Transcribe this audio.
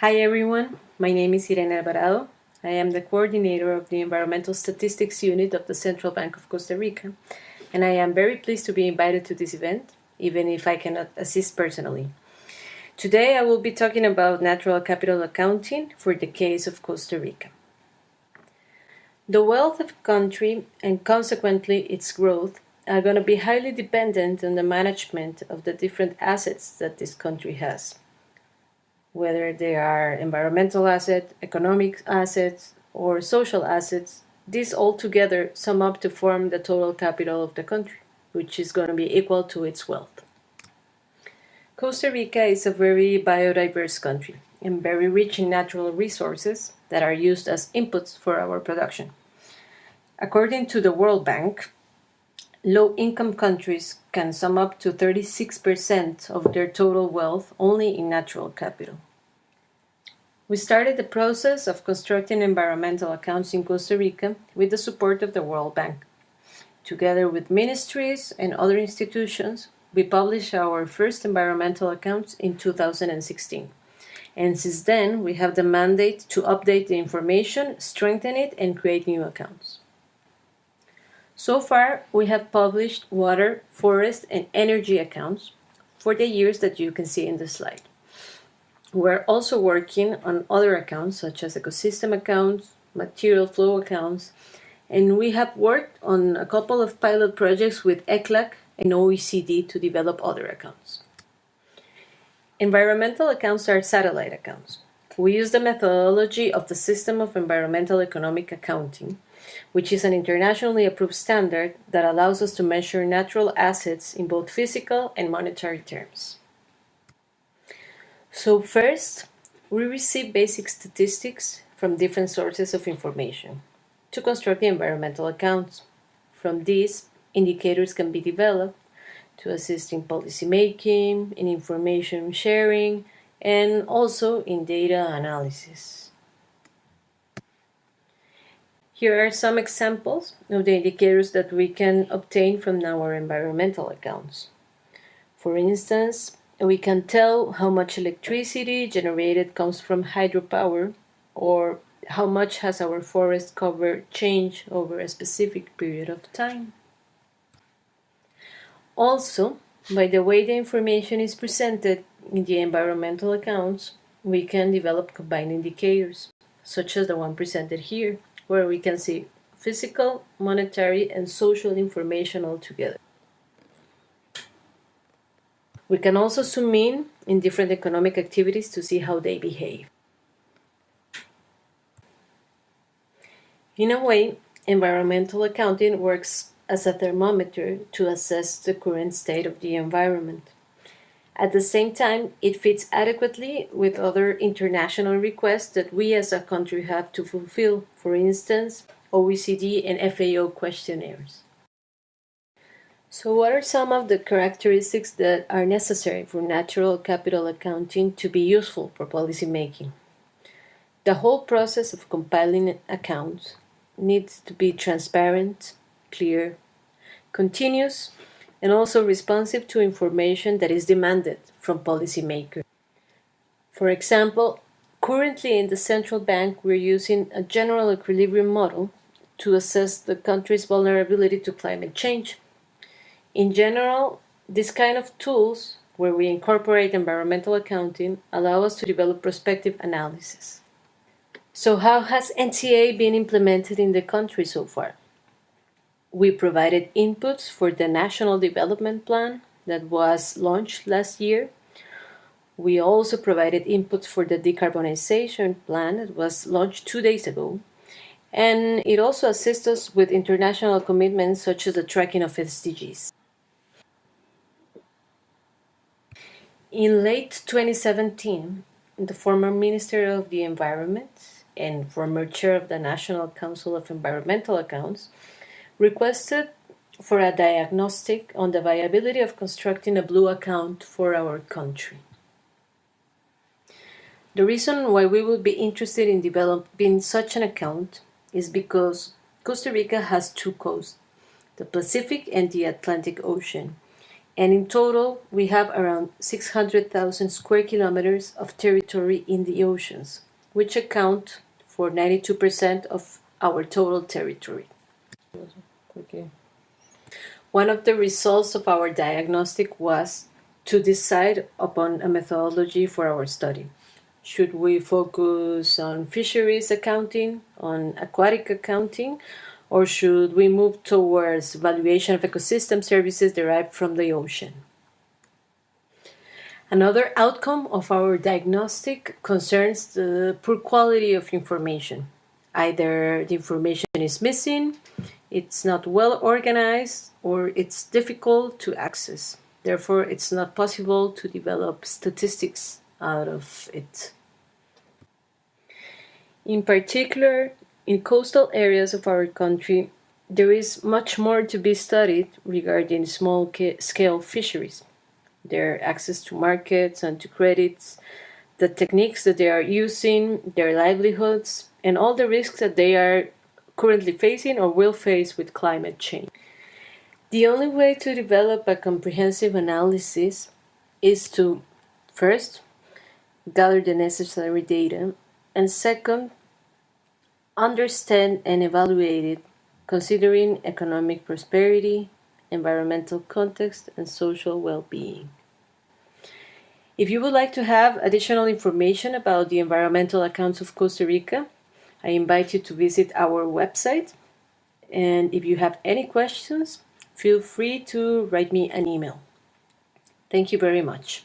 Hi everyone, my name is Irene Alvarado. I am the coordinator of the Environmental Statistics Unit of the Central Bank of Costa Rica, and I am very pleased to be invited to this event, even if I cannot assist personally. Today I will be talking about natural capital accounting for the case of Costa Rica. The wealth of a country, and consequently its growth, are going to be highly dependent on the management of the different assets that this country has whether they are environmental assets, economic assets, or social assets, these all together sum up to form the total capital of the country, which is going to be equal to its wealth. Costa Rica is a very biodiverse country and very rich in natural resources that are used as inputs for our production. According to the World Bank, Low-income countries can sum up to 36% of their total wealth only in natural capital. We started the process of constructing environmental accounts in Costa Rica with the support of the World Bank. Together with ministries and other institutions, we published our first environmental accounts in 2016. And since then, we have the mandate to update the information, strengthen it, and create new accounts. So far, we have published water, forest, and energy accounts for the years that you can see in the slide. We're also working on other accounts such as ecosystem accounts, material flow accounts, and we have worked on a couple of pilot projects with ECLAC and OECD to develop other accounts. Environmental accounts are satellite accounts. We use the methodology of the System of Environmental Economic Accounting, which is an internationally approved standard that allows us to measure natural assets in both physical and monetary terms. So first, we receive basic statistics from different sources of information to construct the environmental accounts. From these, indicators can be developed to assist in policy making, in information sharing, and also in data analysis. Here are some examples of the indicators that we can obtain from our environmental accounts. For instance, we can tell how much electricity generated comes from hydropower or how much has our forest cover changed over a specific period of time. Also, by the way the information is presented in the environmental accounts, we can develop combined indicators, such as the one presented here where we can see physical, monetary, and social information all together. We can also zoom in in different economic activities to see how they behave. In a way, environmental accounting works as a thermometer to assess the current state of the environment. At the same time, it fits adequately with other international requests that we as a country have to fulfill, for instance, OECD and FAO questionnaires. So what are some of the characteristics that are necessary for natural capital accounting to be useful for policy making? The whole process of compiling accounts needs to be transparent, clear, continuous, and also responsive to information that is demanded from policymakers. For example, currently in the central bank we're using a general equilibrium model to assess the country's vulnerability to climate change. In general, this kind of tools where we incorporate environmental accounting allow us to develop prospective analysis. So how has NCA been implemented in the country so far? We provided inputs for the National Development Plan that was launched last year. We also provided inputs for the decarbonization plan that was launched two days ago. And it also assists us with international commitments such as the tracking of SDGs. In late 2017, the former Minister of the Environment and former chair of the National Council of Environmental Accounts requested for a diagnostic on the viability of constructing a blue account for our country. The reason why we would be interested in developing such an account is because Costa Rica has two coasts, the Pacific and the Atlantic Ocean, And in total, we have around 600,000 square kilometers of territory in the oceans, which account for 92% of our total territory. Okay. One of the results of our diagnostic was to decide upon a methodology for our study. Should we focus on fisheries accounting, on aquatic accounting, or should we move towards valuation of ecosystem services derived from the ocean? Another outcome of our diagnostic concerns the poor quality of information. Either the information is missing, it's not well organized, or it's difficult to access. Therefore, it's not possible to develop statistics out of it. In particular, in coastal areas of our country, there is much more to be studied regarding small-scale fisheries, their access to markets and to credits, the techniques that they are using, their livelihoods, and all the risks that they are currently facing or will face with climate change. The only way to develop a comprehensive analysis is to, first, gather the necessary data, and second, understand and evaluate it considering economic prosperity, environmental context, and social well-being. If you would like to have additional information about the environmental accounts of Costa Rica, I invite you to visit our website. And if you have any questions, feel free to write me an email. Thank you very much.